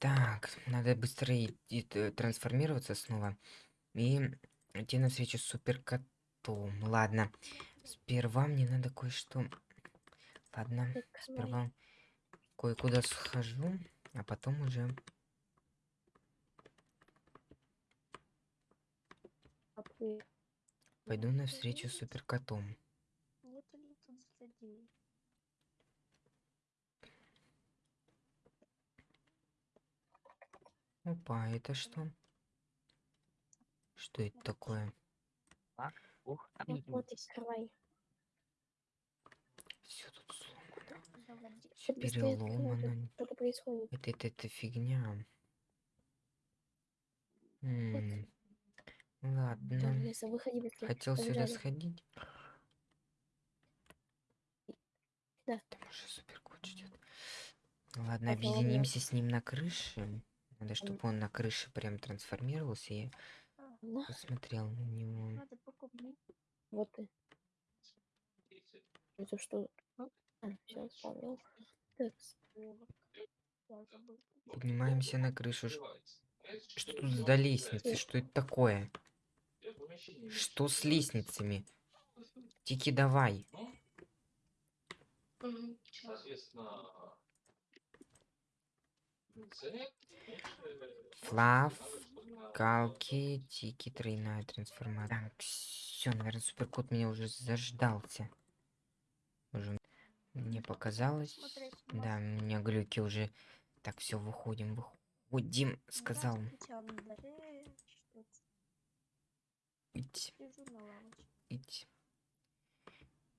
Так, надо быстро идти, т- трансформироваться снова и идти на встречу с суперкотом. Ладно, сперва мне надо кое-что... Ладно, сперва кое-куда схожу, а потом уже... А Пойду на встречу с суперкотом. нет ли тут злодей? Опа, это что? Что это такое? Ух, скрывай. Все тут сломано. Все переломано. Что-то происходит. Это, это, это фигня. М, Да, Ладно. Хотел сюда сходить. Да. Там уже суперкот ждет. Ладно. объединимся с ним на крыше. Надо, чтобы он на крыше прям трансформировался. и Я Да, посмотрел на него. Вот ты. Это что? Все, вспомнил. Я забыл. Поднимаемся на крышу. Что тут за лестницы? Что это такое? Что с лестницами? Тики, давай. Мгм. Флав, калки, тики, тройная трансформация. Так, все, наверное, суперкот меня уже заждался. Уже мне показалось. Смотреть Да, у меня глюки уже. Так, все, выходим, выходим, сказал. Идти, идти.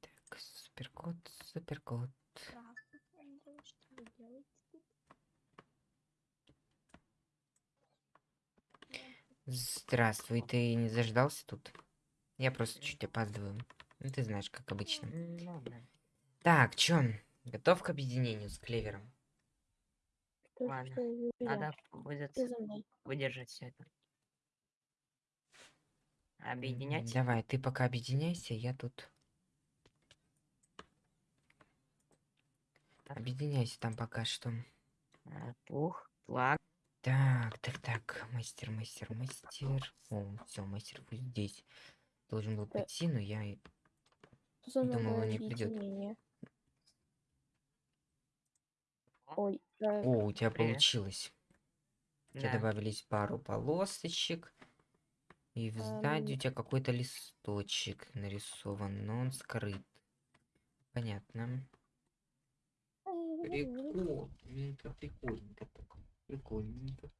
Так, суперкот, суперкот. Здравствуйте, Андрей. Что вы делаете тут? Здравствуй, ты не заждался тут? Я просто чуть опаздываю. Ну, ты знаешь, как обычно. Ну. Так, чё? Готов к объединению с Клевером? Что, Ладно, что? Надо будет выдержать все это. Объединять. Давай, ты пока объединяйся, я тут... Объединяйся там пока что. А, Пух, флаг. Так, так, так, мастер, мастер, мастер. О, все, мастер вот здесь. Должен был Да. прийти, но я... за Думала, новое не объединение? Ой, э, О, у тебя Привет. получилось. У тебя Да. добавились пару полосочек. И в сзади у Эм. тебя какой-то листочек нарисован, но он скрыт. Понятно. Прикольненько, прикольненько так. Прикольненько.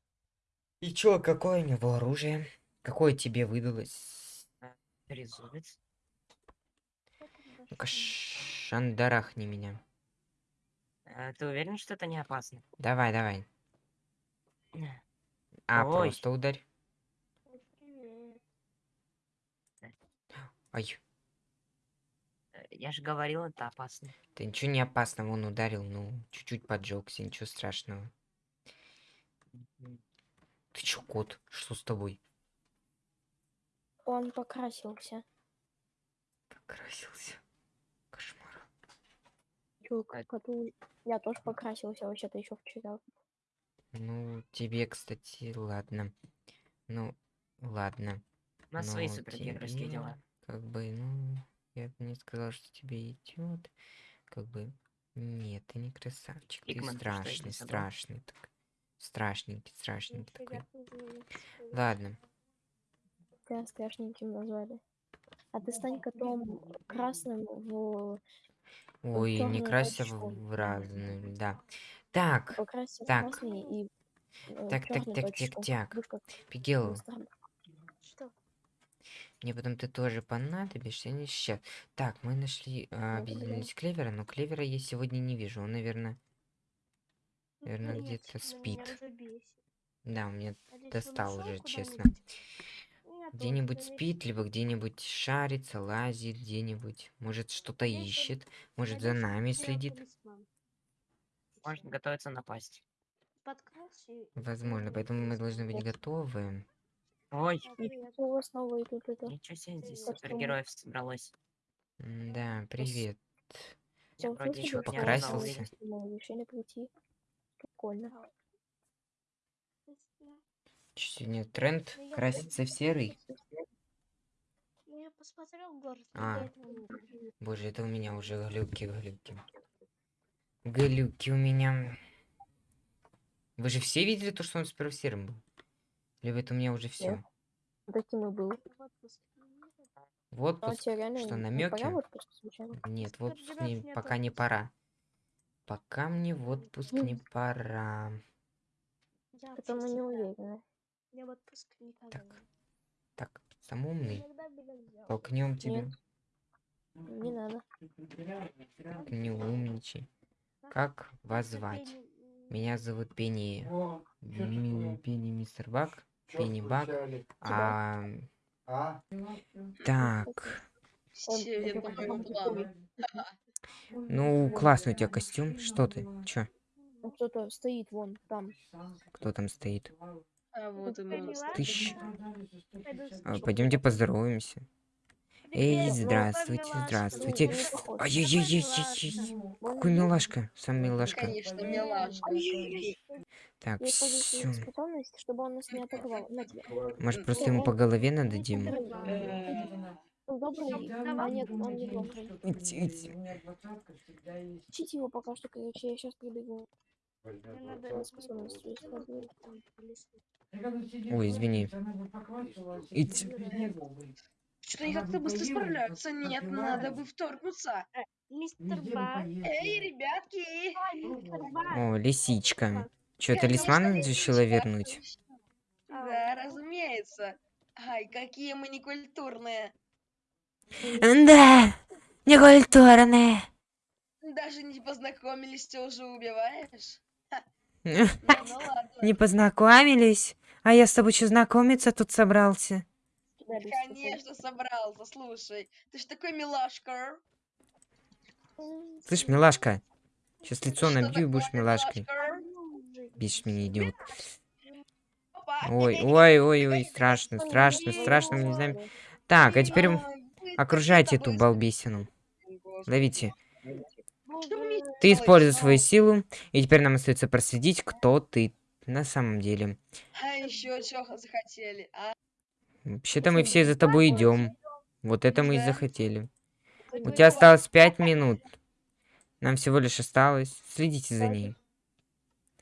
И чё, какое у него оружие? Какое тебе выдалось? Там Ну-ка, шандарахни меня. А, Ты уверен, что это не опасно? Давай, давай. А, Ой. просто ударь. Ой, Я же говорил, это опасно. ты ничего не опасного, он ударил, ну, чуть-чуть поджегся, ничего страшного. Ты чё, кот? Что с тобой? Он покрасился. Покрасился. Кошмар. Чё, А- коту... Я тоже покрасился вообще-то еще вчера. Ну, тебе, кстати, ладно. Ну, ладно. У нас свои Но супергеройские тебе дела. Как бы, ну, я бы не сказал, что тебе идет. Как бы, нет, ты не красавчик. Ты Пигмент, ты страшный, страшный. Так. Страшненький, страшненький такой. Ладно. Тебя страшненьким назвали. А ты стань котом красным в... Ой, не чёрную крася в, разные, да. Так, Покрасься в Так. красный и э, Так, так, так, так, так. Пигел, мне потом ты тоже понадобишься, не сейчас. Так, мы нашли, а, Ну, объединились Клевера, но Клевера я сегодня не вижу. Он, наверное, Наверно, Нет, где-то спит. да, у меня Надеюсь, он достал уже, честно. Где-нибудь спит, либо где-нибудь шарится, лазит где-нибудь. Может, что-то ищет. Может, за нами следит. талисман. Можно готовиться напасть. Возможно, поэтому мы должны быть готовы. Ой, А, тут это. ничего себе, здесь супергероев собралось. Да, привет. Я вроде еще покрасился? Прикольно. Чё Сегодня тренд краситься в серый. Ну, я посмотрел город. А. Боже, это у меня уже глюки, глюки. Глюки у меня. Вы же все видели то, что он с первым серым был? Или это у меня уже все? Таким и был. В А отпуск? тебе реально Что, намеки? Нет, в отпуск не, пока не пора. Пока мне в отпуск не пора. Я мы вообще не уверены. Я в отпуск никогда Так. не- Так, самый умный. Толкнем тебя. Не надо. Не умничай. Как вас звать? Меня зовут Пенни. Пенни Мистер Бак. Пенни Бак. А, А? так. Ну, классный у тебя костюм. Что ты? Чё? Ну, Кто-то стоит вон там. Кто там стоит? А вот и. Тыщ. А, Пойдемте поздороваемся. Эй, здравствуйте, здравствуйте. Ну. Ай-яй-яй-яй-яй. Какой милашка? Сам милашка. Конечно, милашка. Так, все. Может, просто ему по голове нададим? Э, Он добрый, а нет, он не добрый. Учите его пока что, короче, я сейчас прибегу. Ой, извини. Ить. Что-то они как-то быстро справляются. Нет, надо бы вторгнуться. Мистер Ба. Эй, ребятки! О, лисичка. Чё, Конечно, талисман решила вернуть? Да, разумеется. Ай, какие мы некультурные. Да, некультурные. Даже не познакомились, ты уже убиваешь? Ну. Не познакомились? А я с тобой что, знакомиться тут собрался? Конечно, собрался, слушай. Ты ж такой милашка. М, Слышь, милашка, сейчас лицо набью и будешь милашкой. милашка? Бесишь меня, идиот. Ой, ой, ой, ой, страшно, страшно, не страшно, мы не знаю. знаем. Так, а теперь окружайте эту балбесину. Ловите. Ты используй свою силу, и теперь нам остается проследить, кто ты на самом деле. А еще чего захотели, а? Вообще-то мы все за тобой идем. Вот это мы и захотели. У тебя осталось пять минут. Нам всего лишь осталось. Следите за ней.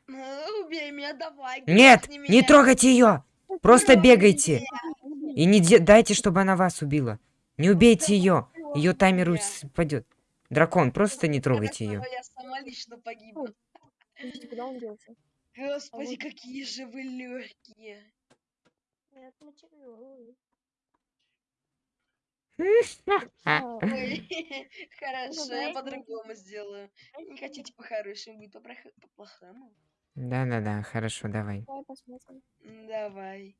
Ну, Убей меня, давай. Нет, не трогайте ее! Просто бегайте! И не дайте, чтобы она вас убила. Не убейте ее. Ее таймер упадет. Дракон, просто не трогайте ее. Я сама лично. Подождите, куда он делся? Господи, вот- какие же вы легкие. А, хорошо, я по-другому сделаю. Не хотите по-хорошему, будет по-плохому. Да-да-да, хорошо, давай. Давай посмотрим. Давай.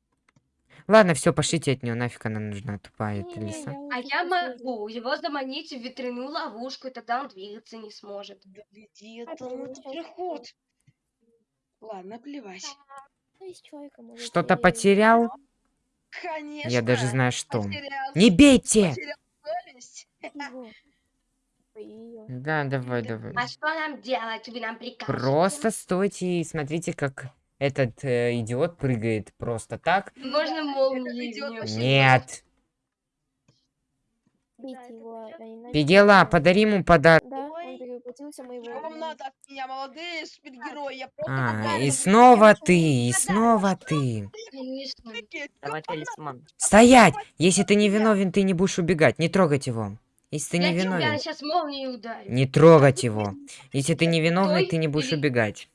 Ладно, все, пошлите от нее, нафиг она нужна, тупая эта лиса. А я могу его заманить в ветряную ловушку, и тогда он двигаться не сможет. Да веди Это это, проход. Ладно, плевать. Что-то потерял? Конечно. Я даже знаю, что. потерял- Не бейте! потерял. Да, давай, Да. давай. А что нам делать? Вы нам прикажете? Просто стойте и смотрите, как этот э, идиот прыгает просто так. Можно вообще Нет. Пигела, подари ему подарок. Да, он Ой. перевоплотился моего. Что вам надо от меня, молодые супергерои? Я просто А, и снова ты, и снова ты. Давай талисман. Стоять! Если ты не виновен, ты не будешь убегать. Не трогать его. Если ты не Я виновен, сейчас молнией ударю. не трогать его. Если ты не виновный, Стой ты не будешь убегать.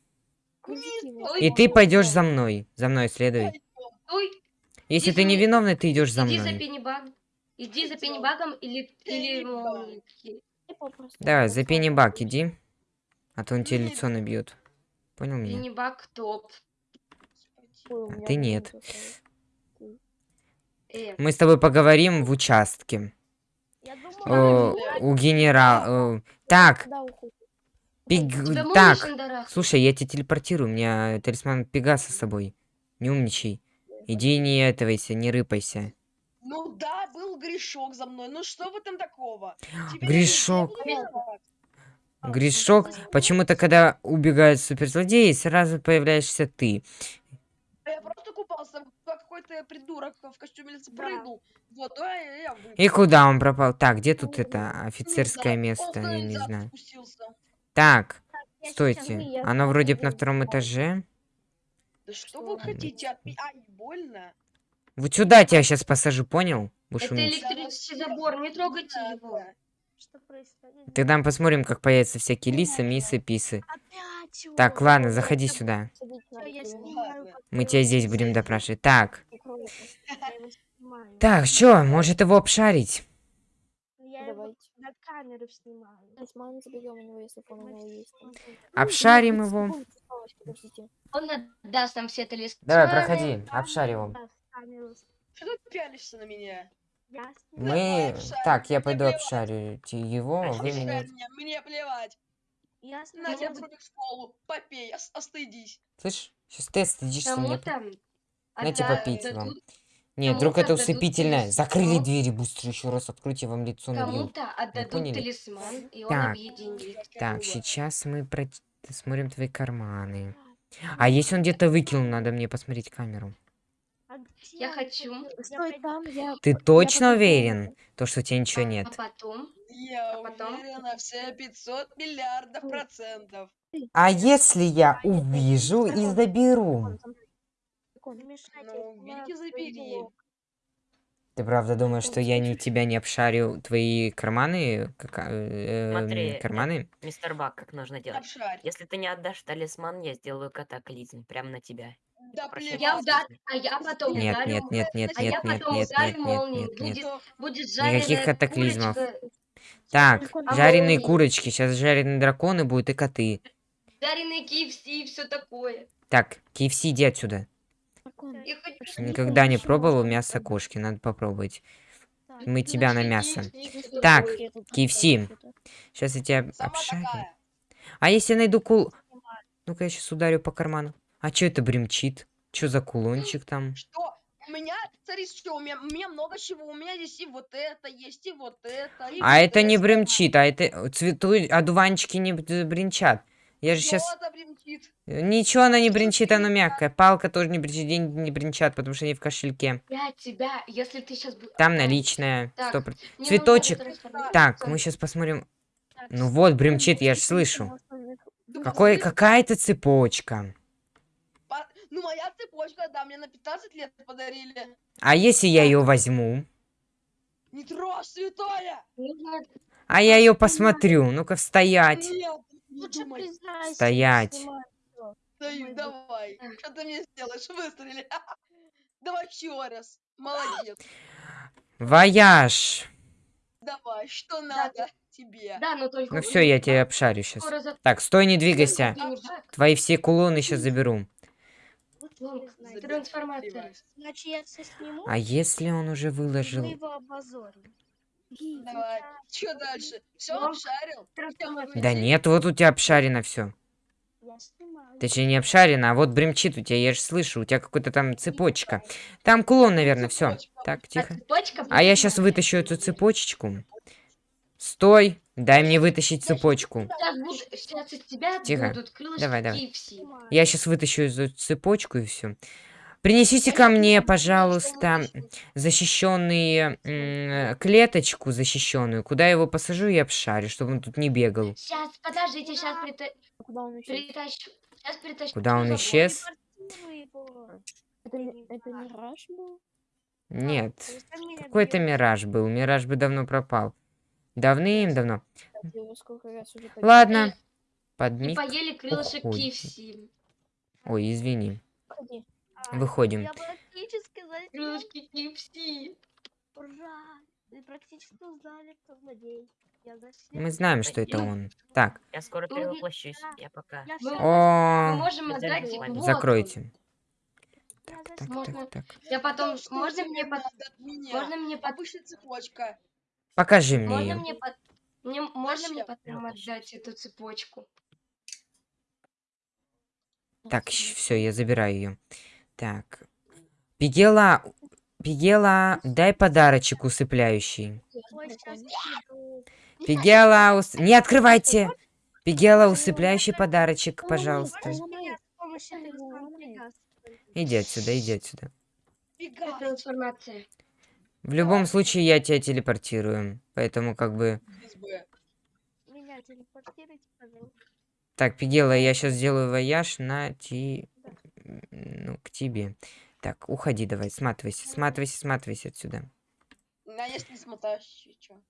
И ты пойдешь за мной. За мной следуй. Если ты за не мной. виновный, ты идешь за иди за мной. пеннибагом. Иди за Идём. пеннибагом или, Давай, за вот. иди. А то он тебе лицо набьет. Понял меня? Пеннибаг топ. А ты нет. Э, Мы с тобой поговорим в участке. Я О, думала, у генерала. Так? Пиг... так. Слушай, я тебя телепортирую, у меня талисман Пегаса с собой. Не умничай. Иди не этовайся, не рыпайся. Ну да, был грешок за мной. Ну что в этом такого? Теперь Грешок. Грешок. Почему-то, когда убегают суперзлодеи, сразу появляешься ты. Я просто купался, какой-то придурок в костюме Да. прыгнул в воду, а я. И куда он пропал? Так, где тут это Не офицерское место? Я не знаю. Так, Я стойте. Оно вроде бы на втором этаже. Да что Что? вы хотите от меня? Ай, больно. Вот сюда тебя сейчас посажу, понял? Будешь Это умничать. электрический забор, не трогайте его. Что происходит? Тогда мы посмотрим, как появятся всякие лисы, мисы, писы. Опять Так, ладно, заходи сюда. Мы тебя здесь будем допрашивать. Так, так, что, может его обшарить? Я его Давайте. на камеру снимаю. Талисман заберем у него, если он у него есть. Обшарим его. Он отдаст нам все талисманы. Давай, проходи, с- Что ты пялишься на меня? Я Мы... Так, я пойду обшарю его, вы Обшарь меня... мне плевать. Я На тебя вроде в школу. Попей, ос- остыдись. Слышь, сейчас ты стыдишься мне. Отда- попить вам. Нет, вдруг это усыпительное. Закрыли двери быстро еще раз, откройте вам лицо набью. Кому-то отдадут поняли? талисман, и он Так. объединит. Так, сейчас мы про... смотрим твои карманы. А если он где-то выкинул, надо мне посмотреть камеру. А Я хочу. Стой там, я... Ты я точно потом- уверен, то, что у тебя ничего А нет? потом Я А потом? уверен на все 500 миллиардов процентов. А если я увижу и заберу? Мешайте, Ну, я забери. Ты правда думаешь, что я не тебя не обшарю твои карманы? Кака- э, Смотри, м, карманы? Мистер Бак, как нужно делать? Обшарь. Если ты не отдашь талисман, я сделаю катаклизм прямо на тебя. Да Прошу плевать. я удар, а я потом Нет, ударю. нет, нет, нет, а я нет, нет, потом нет, ударю нет, нет, молнией. нет, нет. Будет, будет Никаких катаклизмов. курочка, Так, Прикольно. жареные молнии. курочки, сейчас жареные драконы будут и коты. жареные KFC и все такое. Так, KFC, иди отсюда. Дракон. Я хочу Что Никогда не пробовал мясо кошки, надо попробовать. Так, Мы тебя на мясо. Так. KFC. Сейчас я тебя обшарю. А если я найду кул... Ну-ка, я сейчас ударю по карману. А что это бремчит? Что за кулончик там? Что? У меня, смотри, что, у меня, у меня много чего. У меня здесь и вот это есть, и вот это. и А вот это не бремчит, а это цвету... одуванчики не бренчат. Я же сейчас... Бремчит. Ничего она не бренчит, она мягкая. Палка тоже не бренчит, деньги не бренчат, потому что они в кошельке. Я тебя, если ты сейчас... Там наличная. Так, проц- Мне Цветочек. Так, мы сейчас посмотрим. Ну вот, бремчит, я же слышу. Какой, какая-то цепочка. по- Ну, моя цепочка, да, мне на 15 лет подарили. А если я ее возьму? Не трожь, святое! А я ее посмотрю. Ну-ка, стоять. Нет, не Лучше думай. признайся. Стоять. Ой, давай. Что ты мне сделаешь? Выстрели. Давай еще раз. Молодец. Вояж. Давай, что надо тебе? Да, но только... Ну все, я тебя обшарю сейчас. Так, стой, не двигайся. Твои все кулоны сейчас заберу. Трансформация. Значит, я все сниму, А если он уже и мы выложил? его обозорим. Давай. Что дальше? Все обшарил? Да нет, вот у тебя обшарено все. Точнее, не обшарено, а вот бремчит у тебя, я же слышу, у тебя какая-то там цепочка. Там кулон, наверное, все. Так, А тихо. А я сейчас вытащу эту цепочечку. Стой, дай мне вытащить цепочку. Тихо. Давай, давай. Я сейчас вытащу эту цепочку и все. Принесите ко я мне, пожалуйста, защищенные м, клеточку защищенную, куда я его посажу и обшарю, чтобы он тут не бегал. Сейчас, подождите, сейчас Куда он исчез? притащу. Сейчас притащу. Куда он исчез? Это, ми- это мираж был? Нет, какой-то мираж был. Мираж бы давно пропал. Давным-давно. Ладно. И Подник. поели крылышек. KFC. Ой, извини. Подходи. Выходим. Я практически заснял. Крылышки KFC. Ура! Вы практически узнали, кто злодей. Я заснял. Мы знаем, что это он. Так, Я скоро перевоплощусь. Я пока. О, можем отдать... закройте. Так, так, Можно- так. Я потом... Можно мне, под... можно мне, под... Цепочка. Покажи мне можно ее. мне, под... мне... можно мне потом отдать эту цепочку? Так, все, я забираю ее. Так. Пигела, Пигела, дай подарочек усыпляющий. Пигела, ус... не открывайте! Пигела, усыпляющий подарочек, пожалуйста. Иди отсюда, иди отсюда. В любом случае я тебя телепортирую. Поэтому как бы... СБ. Меня телепортируйте, пожалуйста. Так, Пигела, я сейчас сделаю вояж на ти... Ну, к тебе. Так, уходи давай, сматывайся, сматывайся, сматывайся отсюда. А если не смотаешь, чё?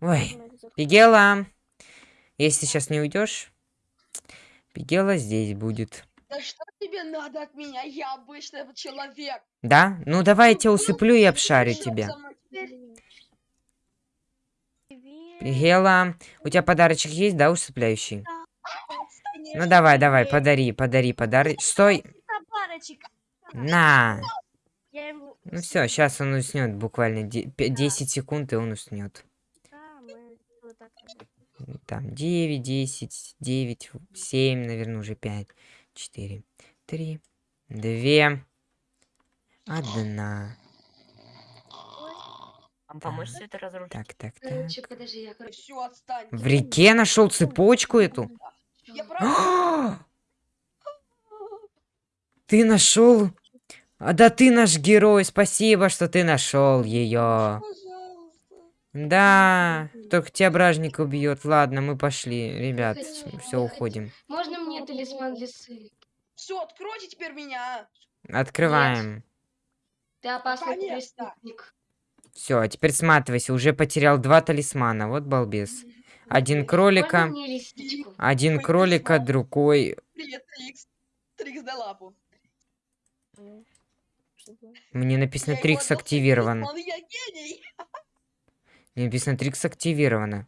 Ой, Пигела! Если сейчас не уйдешь, Пигела здесь будет. Да что тебе надо от меня? Я обычный человек. Да? Ну давай я тебя Ну, усыплю и обшарю тебя. Пигела, у тебя подарочек есть, да, усыпляющий? Конечно. Ну давай, давай, подари, подари, подари. Стой! На! Ну все, сейчас он уснет буквально де- пе- 10 секунд, и он уснет. Так. Там 9, 10, 9, 7, наверное, уже 5, 4, 3, 2, 1. Вам помочь все это разрушить? Так, так, так. Короче, подожди, я короче. Все, отстань. В реке нашел цепочку эту? Я правда... Ты нашел? А да ты наш герой, спасибо, что ты нашел ее. Да, только тебя бражник убьет. Ладно, мы пошли, ребят, все уходим. Можно мне талисман лисы? Все, откройте теперь меня. Открываем. Ты опасный преступник. Все, а теперь сматывайся, уже потерял два талисмана, вот балбес. Один кролика, один кролика, другой. Привет, Трикс. Трикс, дай лапу. Мне написано Трикс активирован. Мне написано Трикс активировано.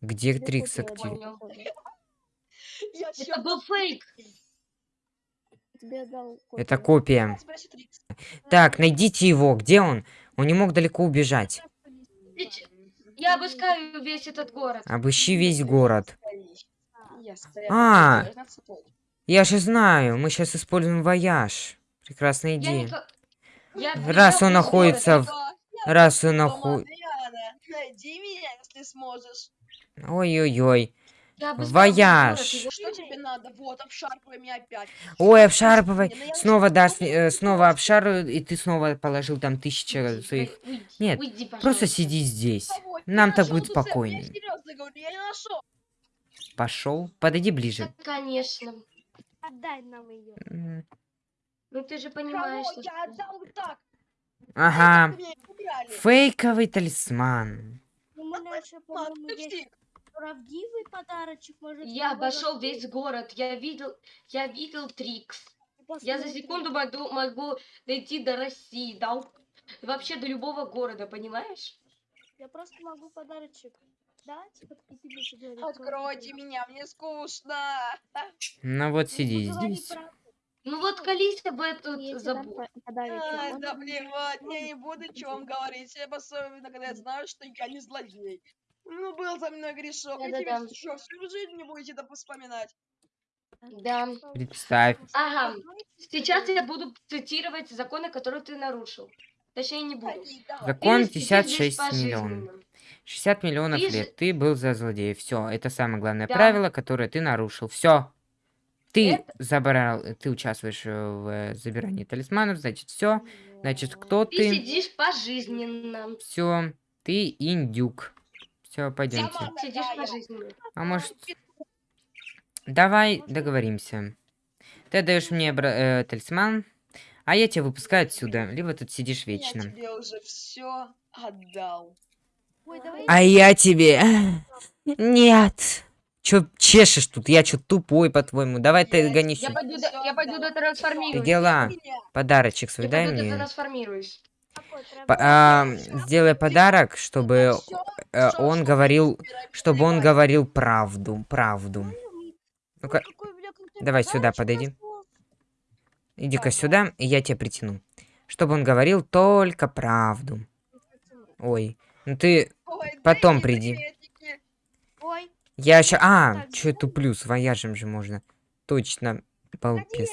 Где Трикс активирован? Это был фейк. Тебе дал Это копия. Так, найдите его, где он? Он не мог далеко убежать. Я обыскаю весь этот город. Обыщи весь город. А. я же знаю, мы сейчас используем вояж. Прекрасная Я идея. Я Раз он находится в- Раз он. Найди меня, если сможешь. Ой-ой-ой. Вояж. Что тебе надо? Вот, обшарпывай меня опять. Ой, обшарпывай. Ну Снова дашь, э, снова обшарываю, и ты снова положил там тысяча Уйди, своих... уйди, Нет, уйди, Просто сиди здесь. Нам так будет спокойнее. Пошел. Подойди ближе. Да, конечно. Отдай нам ее. Ну ты же Кого? понимаешь, что... Я отдал вот так. Ага. Фейковый талисман. Ну, мы наши, по-моему, есть. Правдивый подарочек. Может, Я обошел весь город, я видел, я видел Трикс. Я за секунду могу, могу дойти до России, да, вообще до любого города, понимаешь? Я просто могу подарочек дать, поговорить. Откройте меня, мне скучно. Ну вот Ну, сиди поговори здесь. Ну вот колись об Я дам забыл. Можно да плевать, я не буду что вам говорить, особенно когда я знаю, что я не злодей. Ну, был за мной грешок, и Да-да-да. теперь что, всю жизнь не будете это вспоминать? Да. Представь. Ага. Сейчас я буду цитировать законы, которые ты нарушил. Точнее, не буду. Закон Ты сидишь 56 миллионов. пожизненно. 60 миллионов Ты же- лет. Ты был за злодея. Все, это самое главное Да. правило, которое ты нарушил. Все. Ты Это- забрал, ты участвуешь э, в э, забирании талисманов, значит, все. Значит, кто Ты ты? сидишь пожизненно. Все. Ты индюк. Все, пойдемте. Сидишь. А может, давай договоримся. Ты даешь мне бра- э, талисман, а я тебя выпускаю отсюда. Либо тут сидишь Я вечно. тебе уже все отдал. Ой, давай А я тебе... Нет. Чё чешешь тут? Я чё тупой, по-твоему? Давай ты Я гонись. Я пойду, до- я пойду Ты дотрансформируюсь. дела. Подарочек свой Я дай пойду мне. дотрансформируюсь. такой прям- По- а, сделай подарок, чтобы э, он что говорил, чтобы он говорил правду, правду. Ну-ка, Какой у меня крутой давай сюда подойди. иди-ка сюда, и я тебя притяну. Чтобы он говорил только правду. Ой, ну ты потом приди. Я еще... А, Так, чё туплю, вояжем же можно. Точно, балбес.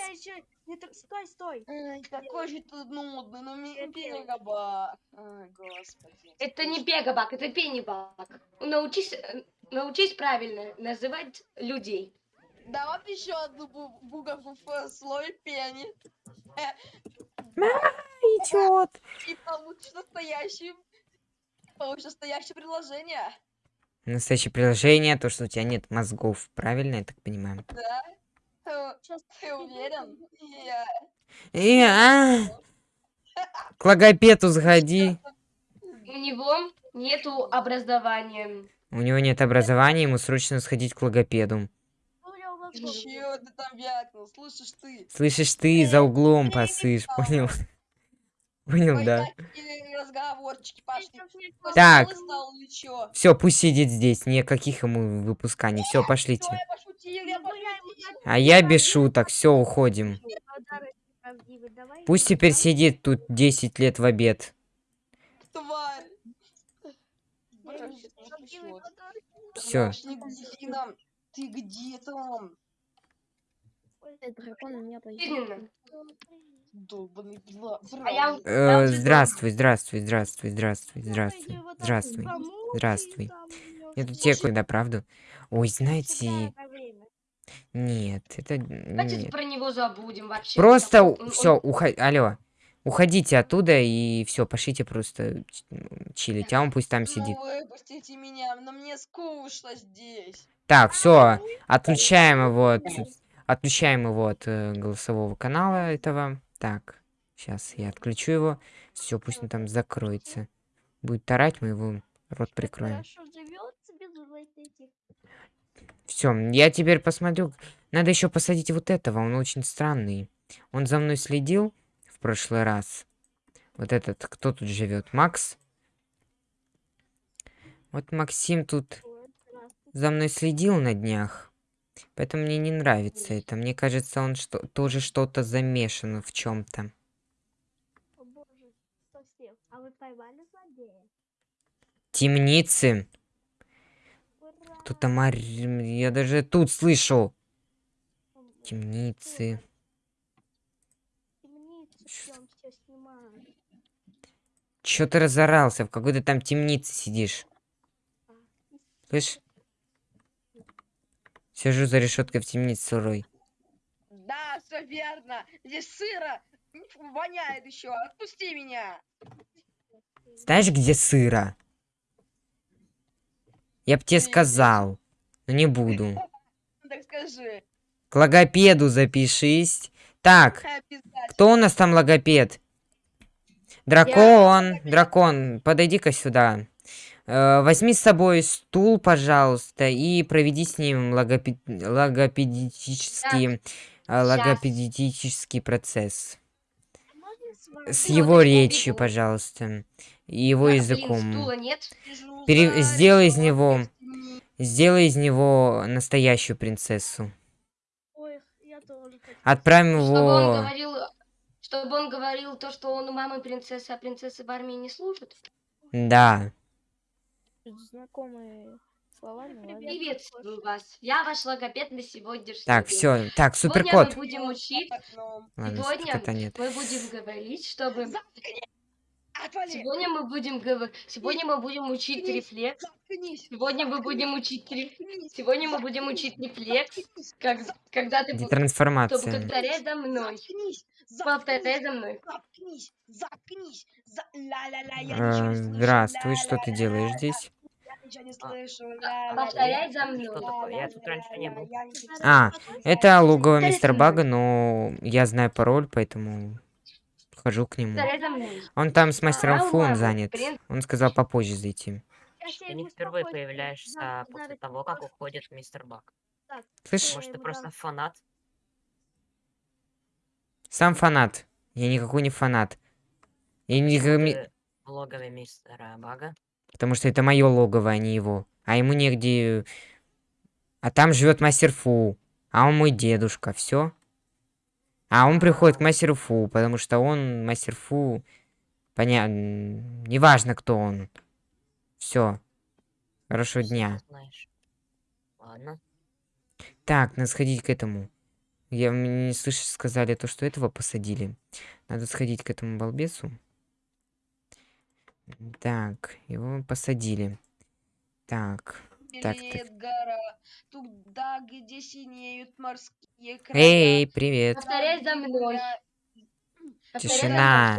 Стой, стой. Ай, какой же ты нудный, ну мегабак. Ай, господи. Это не бегабак, это пеннибак. Научись, э, научись правильно называть людей. Да вот еще одну бу- буковку в слой пени. Идет. И получишь настоящий... Получишь настоящее предложение. Настоящее приложение, то, что у тебя нет мозгов, правильно, я так понимаю? Да? Ты, Сейчас ты уверен? Я... И, а, К логопеду сходи. У него нету образования. У него нет образования, ему срочно сходить к логопеду. Чё ты там вякнул? Слышишь ты? Слышишь, ты за углом посышь, понял? Понял, да. Так. Все, пусть сидит здесь, никаких ему выпусканий. Все, пошлите. А я без шуток, все, уходим. Пусть теперь сидит тут 10 лет в обед. Тварь. Все. Ты где там? А Э, здравствуй, здравствуй, здравствуй, здравствуй, здравствуй, здравствуй, здравствуй. Я тут тебе когда, правду? Ой, знаете, нет, это Давайте нет. про него забудем вообще. Просто Он- все, уходи, алло, уходите оттуда и все, пошлите просто чилить, а он пусть там сидит. Ну выпустите меня, но мне скучно здесь. Так, все, отключаем его, от, отключаем его от э, голосового канала этого. Так, сейчас я отключу его. Все, пусть он там закроется. Будет тарать, мы его рот прикроем. Хорошо вот этих. Все, я теперь посмотрю. Надо еще посадить вот этого, он очень странный. Он за мной следил в прошлый раз. Вот этот, кто тут живет? Макс? Вот Максим тут за мной следил на днях. Поэтому мне не нравится это. Мне кажется, он что тоже что-то замешан в чем-то. А вы поймали злодея? Темницы. Кто-то мар... Я даже тут слышу. Темницы. Чё ты разорался? В какой-то там темнице сидишь. Слышь? Сижу за решеткой в темнице сырой. Да, все верно. Здесь сыро. Воняет еще. Отпусти меня. Знаешь, где сыро? Я б тебе сказал. Но не буду. Так скажи. К логопеду запишись. Так, кто у нас там логопед? Дракон, дракон, подойди-ка сюда. Э, возьми с собой стул, пожалуйста, и проведи с ним логопе- логопедический, э, логопедический процесс. С его речью, пожалуйста. И его блин, языком. стула нет. Сижу Пере- сделай из него-. Сделай из него настоящую принцессу. Ой, я тоже хочу. Отправим Чтобы он его... говорил, чтобы он говорил то, что он у мамы принцесса, а принцессы в армии не служат. Да. Знакомые слова, ну ладно. Приветствую вас. Я ваш логопед на сегодняшний Так, день. все. Так, Сегодня суперкот. мы будем учить. Ладно, сегодня нет. мы будем говорить, чтобы... Сегодня мы будем говорить... Сегодня мы будем учить рефлекс. Сегодня мы будем учить рефлекс. Сегодня мы будем учить рефлекс, как, когда ты... Где бу- Чтобы трансформация? повторять за мной. Повторяй за мной. Заткнись. Заткнись. Э, слышу. Здравствуй, что ты делаешь здесь? Ничего не А, слышу. Повторяй за мной. Я тут раньше не был. А. Это логово мистер. Бага, но я знаю пароль, поэтому хожу к нему. Он там с мастером А, Фу, он ладно, занят. Он сказал попозже зайти. Ты не впервые появляешься после того, как уходит мистер Бак. Слышь, Может, ты просто фанат? сам фанат. Я никакой не фанат. Я не... Ты в логове мистера Бага? Потому что это мое логово, а не его. А ему негде... А там живет мастер Фу. А он мой дедушка, все. А он приходит к мастеру Фу, потому что он мастер Фу. Понятно. Неважно, кто он. Все. Хорошего дня. Ладно. Так, надо сходить к этому. Я не слышишь, сказали то, что этого посадили. Надо сходить к этому балбесу. Так, его посадили. Так, так, так. Привет, гора. туда, где синеют морские Эй, привет. Повторяй за мной. Тишина.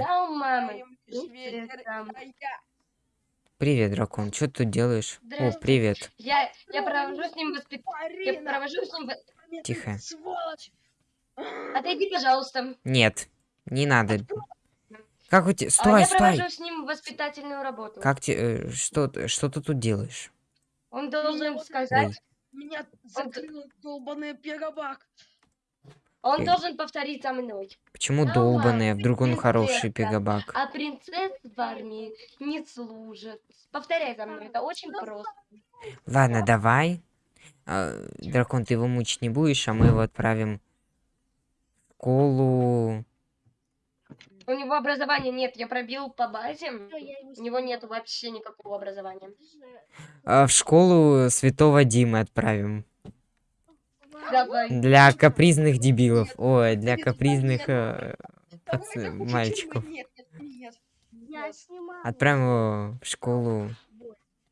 привет, дракон. Что ты тут делаешь? О, привет. Я, я провожу с ним воспитание. Я провожу с ним... Тихо. Сволочь! Отойди, пожалуйста. Нет, не надо. Как у тебя... А Стой, я стой! провожу с ним воспитательную работу. Как тебе... Что, ты- что ты тут делаешь? Он должен сказать... Ой. Меня закрыл долбаный пиробак. Он Э. должен повторить за мной. Почему Да долбаный, а ладно, вдруг он хороший пегабак? А принцесс в армии не служат. Повторяй за мной, это очень просто. Ладно, давай. А, дракон, ты его мучить не будешь, а мы его отправим в школу. У него образования нет, я пробил по базе. Я У него нет вообще никакого образования. а, в школу Святого Димы отправим. Давай. Для капризных дебилов. Ой, для капризных нет, э, мальчиков. Я. Отправим его в школу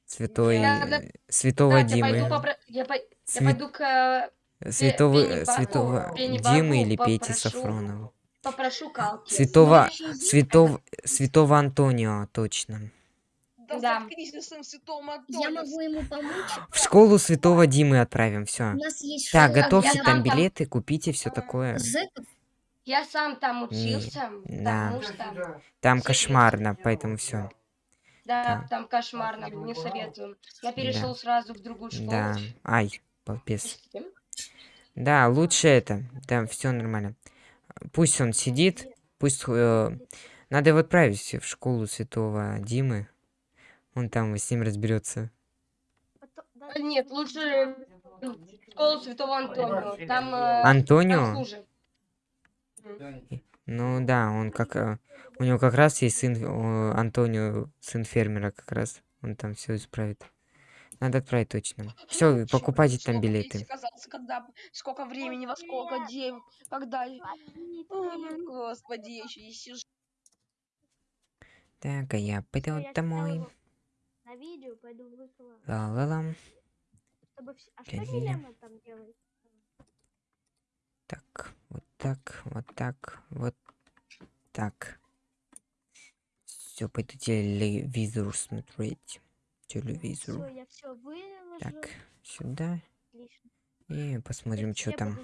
Святой... Да, да. Святого Так, я пойду, Димы. попро- я, по- я Свя- пойду к... Святого, Баку- святого Пенни Димы Баку или Пети. Сафронова. Попрошу Калки. Святого, Следующий святого, святого Антонио, точно. Да, Да. Я могу ему помочь. В школу святого Димы отправим, все. У нас есть Так, готовьте я там там- билеты, купите все такое. зэков. Я сам там учился, да. потому что... Там кошмарно, поэтому все. Да, Да. там кошмарно, не советую. Я перешел сразу в другую школу. Да. Ай. Простите. Да, лучше это. Да, все нормально. Пусть он сидит, пусть... э, надо его отправить в школу святого Димы. Он там с ним разберется. Нет, лучше в школу Святого Антонио. Там э, Антонио? хуже. Ну да, он как... э, у него как раз есть сын... э, Антонио, сын фермера как раз. Он там все исправит. Надо отправить точно. Все, покупайте там билеты. когда, сколько времени, во сколько день, когда... Ой, Господи, я еще и сижу. Так, а я пойду я домой. На видео пойду выкладывать. Ла-ла-ла. А что там делает? Так, вот так, вот так, вот так. Все, пойду телевизор смотреть. Телевизор. я. Так, сюда. Отлично. И посмотрим, что там.